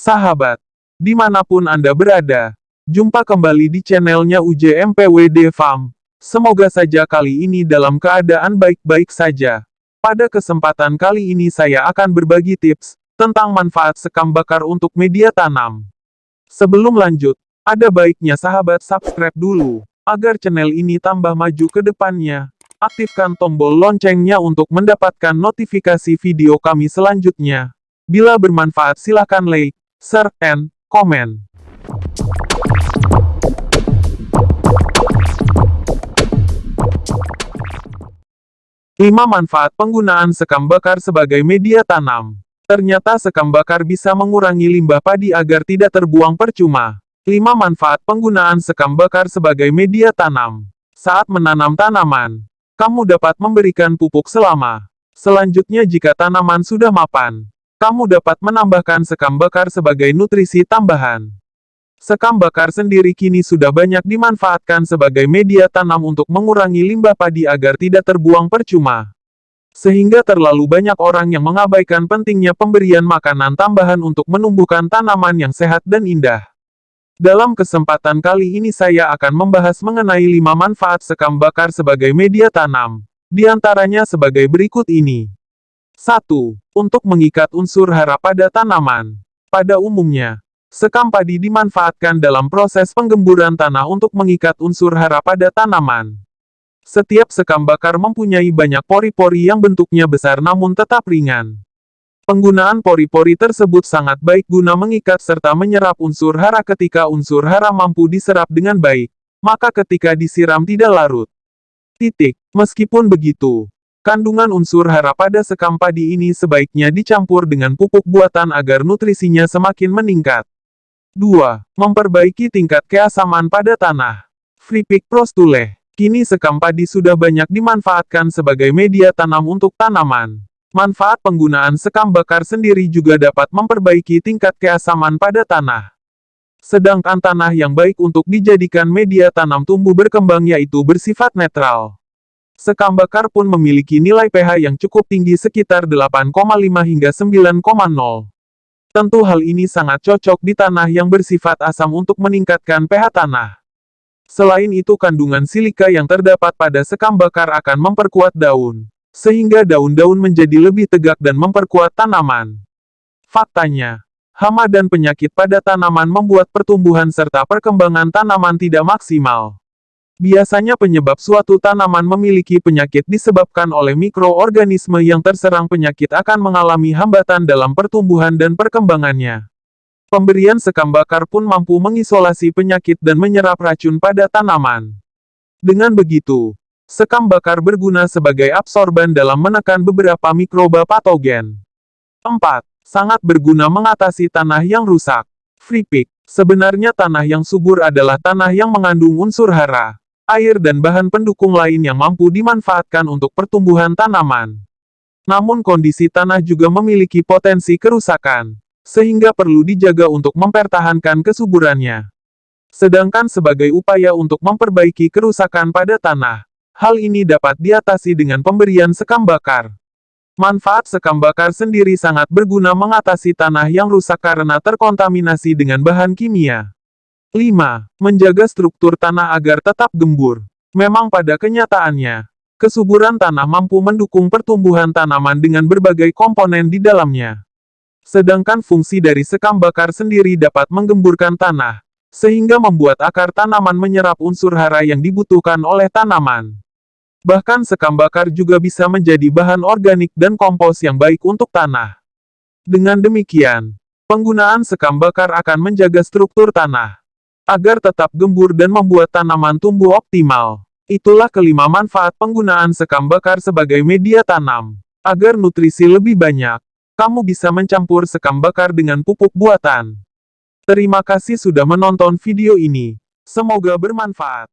Sahabat, di mana pun Anda berada, jumpa kembali di channelnya UJMPWD Farm. Semoga saja kali ini dalam keadaan baik-baik saja. Pada kesempatan kali ini saya akan berbagi tips tentang manfaat sekam bakar untuk media tanam. Sebelum lanjut, ada baiknya sahabat subscribe dulu, agar channel ini tambah maju ke depannya. Aktifkan tombol loncengnya untuk mendapatkan notifikasi video kami selanjutnya. Bila bermanfaat silahkan like, share, and comment. Lima manfaat penggunaan sekam bakar sebagai media tanam. Ternyata sekam bakar bisa mengurangi limbah padi agar tidak terbuang percuma. Lima manfaat penggunaan sekam bakar sebagai media tanam. Saat menanam tanaman, kamu dapat memberikan pupuk selama. Selanjutnya jika tanaman sudah mapan, kamu dapat menambahkan sekam bakar sebagai nutrisi tambahan. Sekam bakar sendiri kini sudah banyak dimanfaatkan sebagai media tanam untuk mengurangi limbah padi agar tidak terbuang percuma. Sehingga terlalu banyak orang yang mengabaikan pentingnya pemberian makanan tambahan untuk menumbuhkan tanaman yang sehat dan indah. Dalam kesempatan kali ini saya akan membahas mengenai 5 manfaat sekam bakar sebagai media tanam. Di antaranya sebagai berikut ini. 1. Untuk mengikat unsur hara pada tanaman. Pada umumnya, sekam padi dimanfaatkan dalam proses penggemburan tanah untuk mengikat unsur hara pada tanaman. Setiap sekam bakar mempunyai banyak pori-pori yang bentuknya besar namun tetap ringan. Penggunaan pori-pori tersebut sangat baik guna mengikat serta menyerap unsur hara ketika unsur hara mampu diserap dengan baik, maka ketika disiram tidak larut. Titik. Meskipun begitu, Kandungan unsur hara pada sekam padi ini sebaiknya dicampur dengan pupuk buatan agar nutrisinya semakin meningkat. 2. Memperbaiki tingkat keasaman pada tanah. Freepik Prostule. Kini sekam padi sudah banyak dimanfaatkan sebagai media tanam untuk tanaman. Manfaat penggunaan sekam bakar sendiri juga dapat memperbaiki tingkat keasaman pada tanah. Sedangkan tanah yang baik untuk dijadikan media tanam tumbuh berkembang yaitu bersifat netral. Sekam bakar pun memiliki nilai pH yang cukup tinggi sekitar 8,5 hingga 9,0. Tentu hal ini sangat cocok di tanah yang bersifat asam untuk meningkatkan pH tanah. Selain itu kandungan silika yang terdapat pada sekam bakar akan memperkuat daun, sehingga daun-daun menjadi lebih tegak dan memperkuat tanaman. Faktanya, hama dan penyakit pada tanaman membuat pertumbuhan serta perkembangan tanaman tidak maksimal. Biasanya penyebab suatu tanaman memiliki penyakit disebabkan oleh mikroorganisme yang terserang penyakit akan mengalami hambatan dalam pertumbuhan dan perkembangannya. Pemberian sekam bakar pun mampu mengisolasi penyakit dan menyerap racun pada tanaman. Dengan begitu, sekam bakar berguna sebagai absorban dalam menekan beberapa mikroba patogen. 4. Sangat berguna mengatasi tanah yang rusak. Free pick. Sebenarnya tanah yang subur adalah tanah yang mengandung unsur hara air dan bahan pendukung lain yang mampu dimanfaatkan untuk pertumbuhan tanaman. Namun kondisi tanah juga memiliki potensi kerusakan, sehingga perlu dijaga untuk mempertahankan kesuburannya. Sedangkan sebagai upaya untuk memperbaiki kerusakan pada tanah, hal ini dapat diatasi dengan pemberian sekam bakar. Manfaat sekam bakar sendiri sangat berguna mengatasi tanah yang rusak karena terkontaminasi dengan bahan kimia. 5. Menjaga struktur tanah agar tetap gembur. Memang pada kenyataannya, kesuburan tanah mampu mendukung pertumbuhan tanaman dengan berbagai komponen di dalamnya. Sedangkan fungsi dari sekam bakar sendiri dapat menggemburkan tanah, sehingga membuat akar tanaman menyerap unsur hara yang dibutuhkan oleh tanaman. Bahkan sekam bakar juga bisa menjadi bahan organik dan kompos yang baik untuk tanah. Dengan demikian, penggunaan sekam bakar akan menjaga struktur tanah, agar tetap gembur dan membuat tanaman tumbuh optimal. Itulah kelima manfaat penggunaan sekam bakar sebagai media tanam. Agar nutrisi lebih banyak, kamu bisa mencampur sekam bakar dengan pupuk buatan. Terima kasih sudah menonton video ini. Semoga bermanfaat.